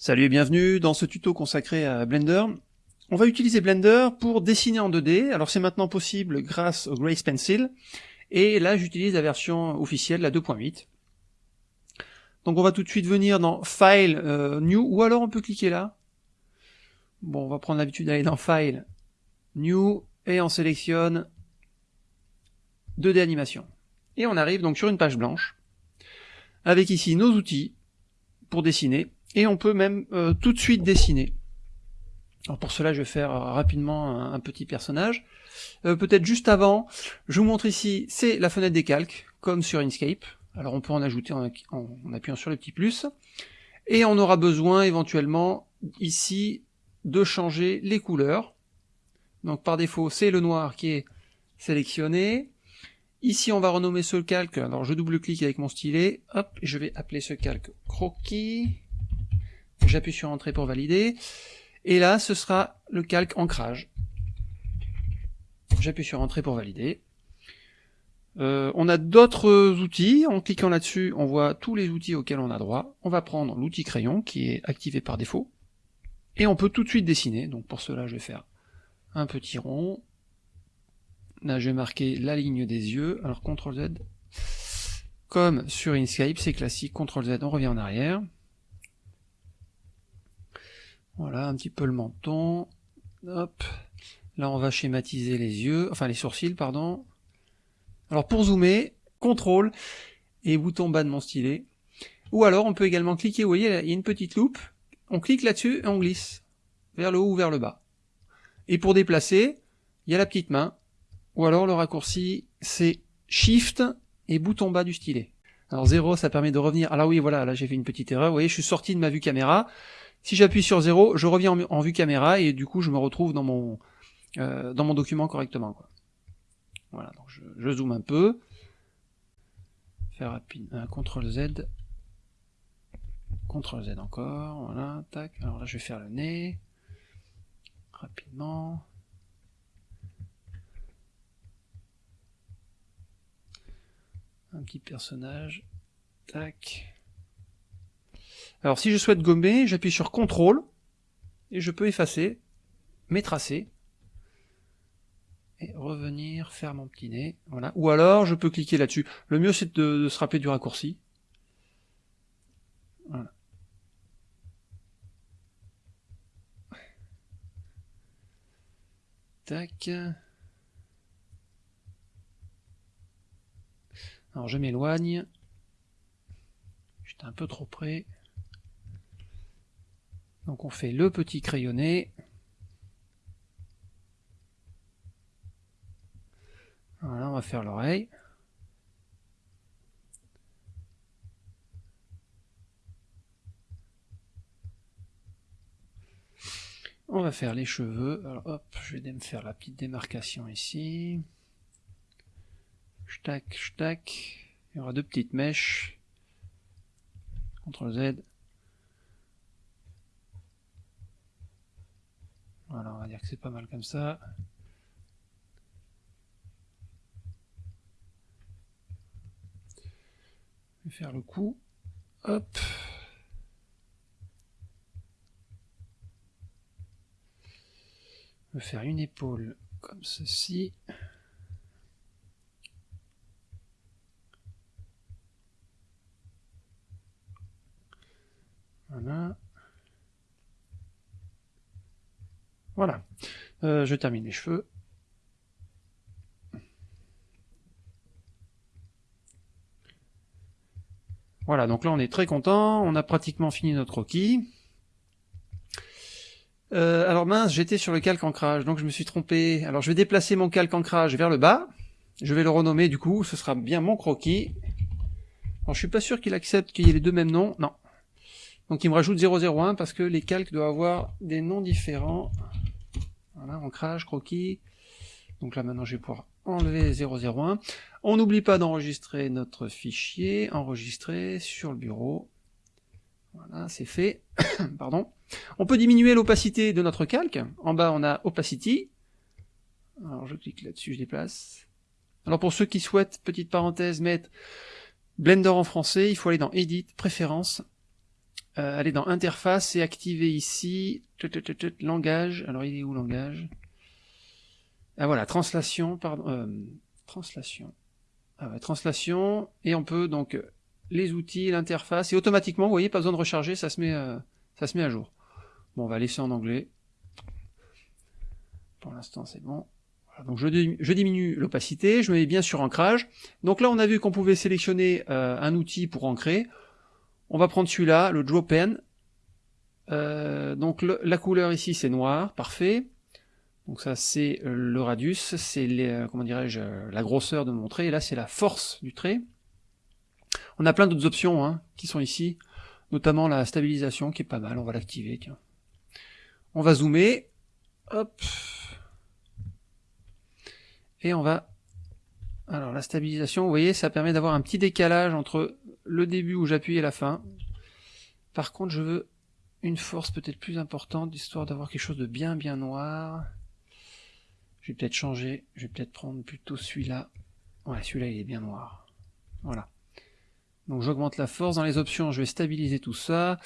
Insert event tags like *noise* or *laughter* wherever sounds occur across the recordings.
Salut et bienvenue dans ce tuto consacré à Blender. On va utiliser Blender pour dessiner en 2D, alors c'est maintenant possible grâce au Grace Pencil, et là j'utilise la version officielle, la 2.8. Donc on va tout de suite venir dans File, euh, New, ou alors on peut cliquer là. Bon, on va prendre l'habitude d'aller dans File, New, et on sélectionne 2D animation. Et on arrive donc sur une page blanche, avec ici nos outils pour dessiner, et on peut même euh, tout de suite dessiner. Alors pour cela, je vais faire euh, rapidement un, petit personnage. Euh, peut-être juste avant, je vous montre ici, c'est la fenêtre des calques, comme sur Inkscape. Alors on peut en ajouter en, appuyant sur le petit plus. Et on aura besoin éventuellement ici de changer les couleurs. Donc par défaut, c'est le noir qui est sélectionné. Ici, on va renommer ce calque. Alors je double-clique avec mon stylet. Hop, je vais appeler ce calque croquis. J'appuie sur Entrée pour valider. Et là, ce sera le calque ancrage. J'appuie sur Entrée pour valider. Euh, on a d'autres outils. En cliquant là-dessus, on voit tous les outils auxquels on a droit. On va prendre l'outil crayon qui est activé par défaut. Et on peut tout de suite dessiner. Donc pour cela, je vais faire un petit rond. Là, je vais marquer la ligne des yeux. Alors CTRL Z. Comme sur Inkscape, c'est classique. CTRL Z, on revient en arrière. Voilà, un petit peu le menton. Hop. Là, on va schématiser les yeux, enfin les sourcils, pardon. Alors pour zoomer, contrôle et bouton bas de mon stylet. Ou alors on peut également cliquer, vous voyez, il y a une petite loupe. On clique là-dessus et on glisse vers le haut ou vers le bas. Et pour déplacer, il y a la petite main. Ou alors le raccourci, c'est Shift et bouton bas du stylet. Alors 0, ça permet de revenir. Alors oui, voilà, là j'ai fait une petite erreur. Vous voyez, je suis sorti de ma vue caméra. Si j'appuie sur 0, je reviens en, vue caméra et du coup je me retrouve dans mon, euh, dans mon document correctement. Quoi. Voilà, donc je, zoome un peu. Faire rapide, un CTRL Z. CTRL Z encore, voilà, tac. Alors là je vais faire le nez. Rapidement. Un petit personnage. Tac. Alors si je souhaite gommer, j'appuie sur CTRL et je peux effacer mes tracés et revenir faire mon petit nez. Voilà. Ou alors je peux cliquer là-dessus. Le mieux c'est de, se rappeler du raccourci. Tac. Alors je m'éloigne. J'étais un peu trop près. Donc on fait le petit crayonné. Voilà, on va faire l'oreille. On va faire les cheveux. Alors hop, je vais me faire la petite démarcation ici. Tac, tac. Il y aura deux petites mèches. CTRL Z. Voilà, on va dire que c'est pas mal comme ça. Je vais faire le coup. Hop. Je vais faire une épaule comme ceci. Voilà. Voilà. Euh, je termine les cheveux. Voilà, donc là on est très content, on a pratiquement fini notre croquis. Euh, alors mince, j'étais sur le calque ancrage, donc je me suis trompé. Alors je vais déplacer mon calque ancrage vers le bas. Je vais le renommer du coup, ce sera bien mon croquis. Alors je suis pas sûr qu'il accepte qu'il y ait les deux mêmes noms, non. Donc il me rajoute 001 parce que les calques doivent avoir des noms différents. Voilà, ancrage, croquis. Donc là maintenant je vais pouvoir enlever 001. On n'oublie pas d'enregistrer notre fichier, enregistrer sur le bureau. Voilà, c'est fait. *coughs* Pardon. On peut diminuer l'opacité de notre calque. En bas on a opacity. Alors je clique là-dessus, je déplace. Alors pour ceux qui souhaitent, petite parenthèse, mettre Blender en français, il faut aller dans Edit, Préférences, euh, aller dans interface et activer ici langage. Alors il est où langage? Ah voilà, translation, pardon, euh, translation. Ah ouais, translation et on peut donc euh, les outils, l'interface et automatiquement, vous voyez, pas besoin de recharger, ça se met, ça se met à jour. Bon, on va laisser en anglais. Pour l'instant, c'est bon. donc je, diminue l'opacité, je mets bien sur ancrage. Donc là, on a vu qu'on pouvait sélectionner un outil pour ancrer. On va prendre celui-là, le Draw Pen. Euh, donc la couleur ici c'est noir, parfait. Donc ça c'est euh, le radius, c'est euh, comment dirais-je la grosseur de mon trait, et là c'est la force du trait. On a plein d'autres options hein, qui sont ici, notamment la stabilisation qui est pas mal, on va l'activer. On va zoomer, hop, et on va alors la stabilisation, vous voyez, ça permet d'avoir un petit décalage entre le début où j'appuie et la fin. Par contre, je veux une force peut-être plus importante, histoire d'avoir quelque chose de bien bien noir. Je vais peut-être changer, je vais peut-être prendre plutôt celui-là. Ouais, celui-là il est bien noir. Voilà. Donc j'augmente la force. Dans les options, je vais stabiliser tout ça.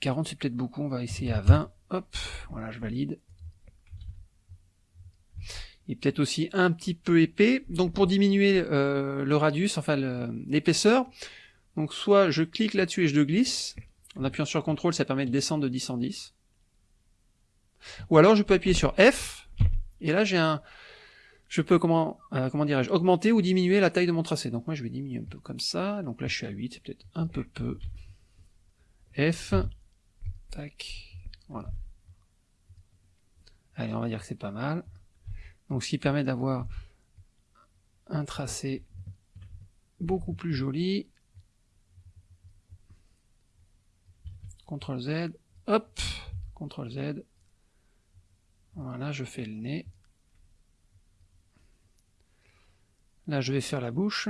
40 c'est peut-être beaucoup, on va essayer à 20. Hop, voilà, je valide. Il peut-être aussi un petit peu épais. Donc pour diminuer euh, le radius, enfin l'épaisseur, donc soit je clique là-dessus et je le glisse, en appuyant sur CTRL, ça permet de descendre de 10 en 10. Ou alors je peux appuyer sur F, et là j'ai un... Je peux, comment, euh, comment dirais-je, augmenter ou diminuer la taille de mon tracé. Donc moi je vais diminuer un peu comme ça, donc là je suis à 8, c'est peut-être un peu peu. F, tac, voilà. Allez, on va dire que c'est pas mal. Donc ce qui permet d'avoir un tracé beaucoup plus joli. CTRL Z, hop, CTRL Z. Voilà, je fais le nez. Là, je vais faire la bouche.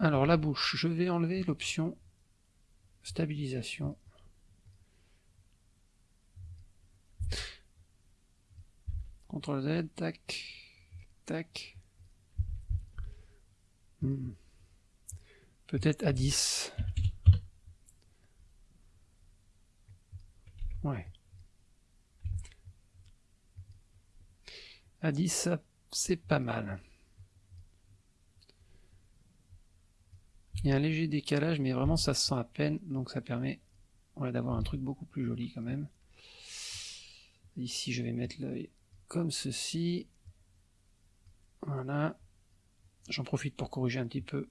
Alors la bouche, je vais enlever l'option stabilisation. CTRL Z, tac. Hmm. Peut-être à 10. Ouais. À 10, c'est pas mal. Il y a un léger décalage, mais vraiment ça se sent à peine, donc ça permet d'avoir un truc beaucoup plus joli quand même. Ici, je vais mettre l'œil comme ceci. Voilà. J'en profite pour corriger un petit peu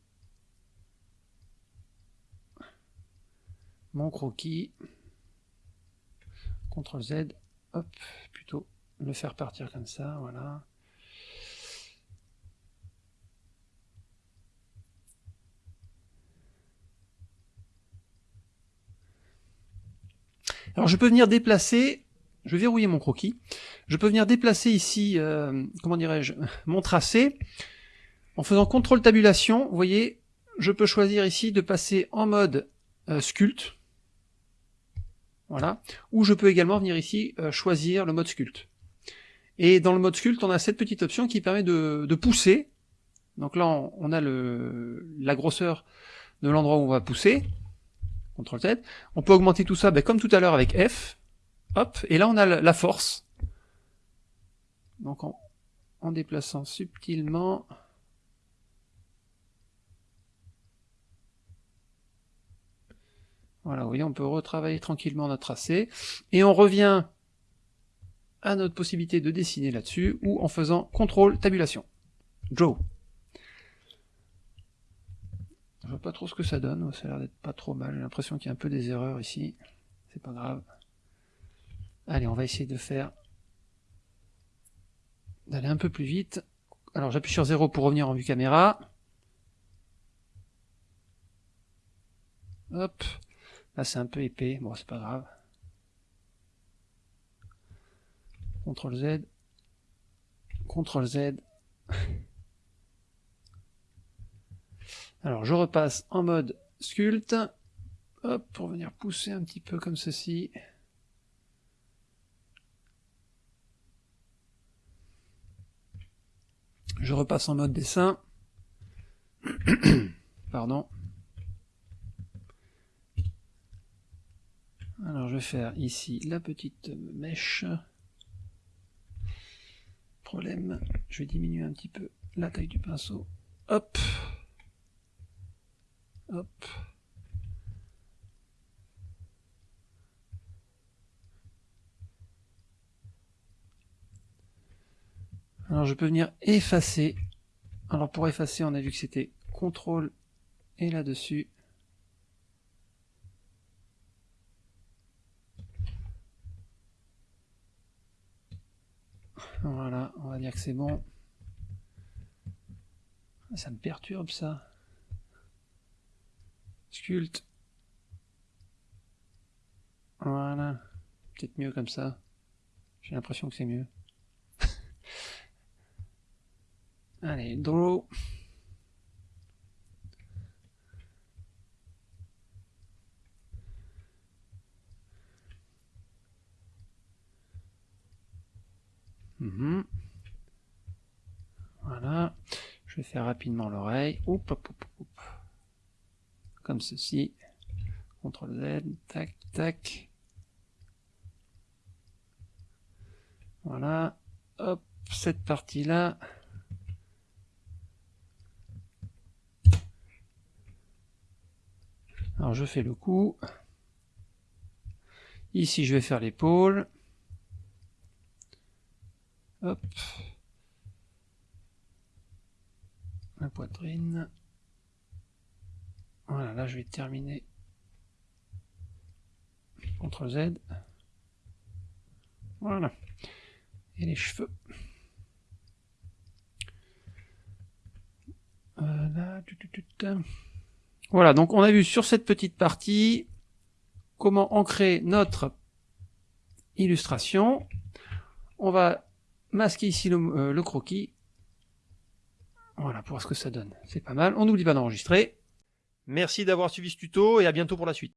mon croquis. CTRL Z, hop, plutôt le faire partir comme ça, voilà. Alors je peux venir déplacer je vais verrouiller mon croquis. Je peux venir déplacer ici, euh, comment dirais-je, *laughs* mon tracé. En faisant contrôle tabulation, vous voyez, je peux choisir ici de passer en mode euh, sculpte. Voilà. Ou je peux également venir ici euh, choisir le mode sculpte. Et dans le mode sculpte, on a cette petite option qui permet de, pousser. Donc là, on, a la grosseur de l'endroit où on va pousser. CTRL Z. On peut augmenter tout ça ben, comme tout à l'heure avec F. Hop, et là on a la force. Donc en, déplaçant subtilement. Voilà, vous voyez, on peut retravailler tranquillement notre tracé. Et on revient à notre possibilité de dessiner là-dessus, ou en faisant contrôle tabulation. Draw. Je vois pas trop ce que ça donne, ça a l'air d'être pas trop mal, j'ai l'impression qu'il y a un peu des erreurs ici. C'est pas grave. Allez, on va essayer de faire d'aller un peu plus vite. Alors j'appuie sur 0 pour revenir en vue caméra. Hop. Là c'est un peu épais, bon c'est pas grave. CTRL Z. CTRL Z. Alors je repasse en mode sculpte. Pour venir pousser un petit peu comme ceci. Je repasse en mode dessin. *coughs* Pardon. Alors je vais faire ici la petite mèche. Problème, je vais diminuer un petit peu la taille du pinceau. Hop. Hop. Alors je peux venir effacer. Alors pour effacer, on a vu que c'était CTRL et là-dessus. Voilà, on va dire que c'est bon. Ça me perturbe ça. Sculpte. Voilà. Peut-être mieux comme ça. J'ai l'impression que c'est mieux. *laughs* Allez, draw. Mhm. Je faire rapidement l'oreille. Comme ceci. CTRL Z. Tac, tac. Voilà. Hop, cette partie-là. Alors je fais le coup. Ici je vais faire l'épaule. Hop. La poitrine. Voilà, là je vais terminer. CTRL Z. Voilà. Et les cheveux. Euh, voilà, donc on a vu sur cette petite partie comment ancrer notre illustration. On va masquer ici le, euh, le croquis. Voilà, pour voir ce que ça donne. C'est pas mal. On n'oublie pas d'enregistrer. Merci d'avoir suivi ce tuto et à bientôt pour la suite.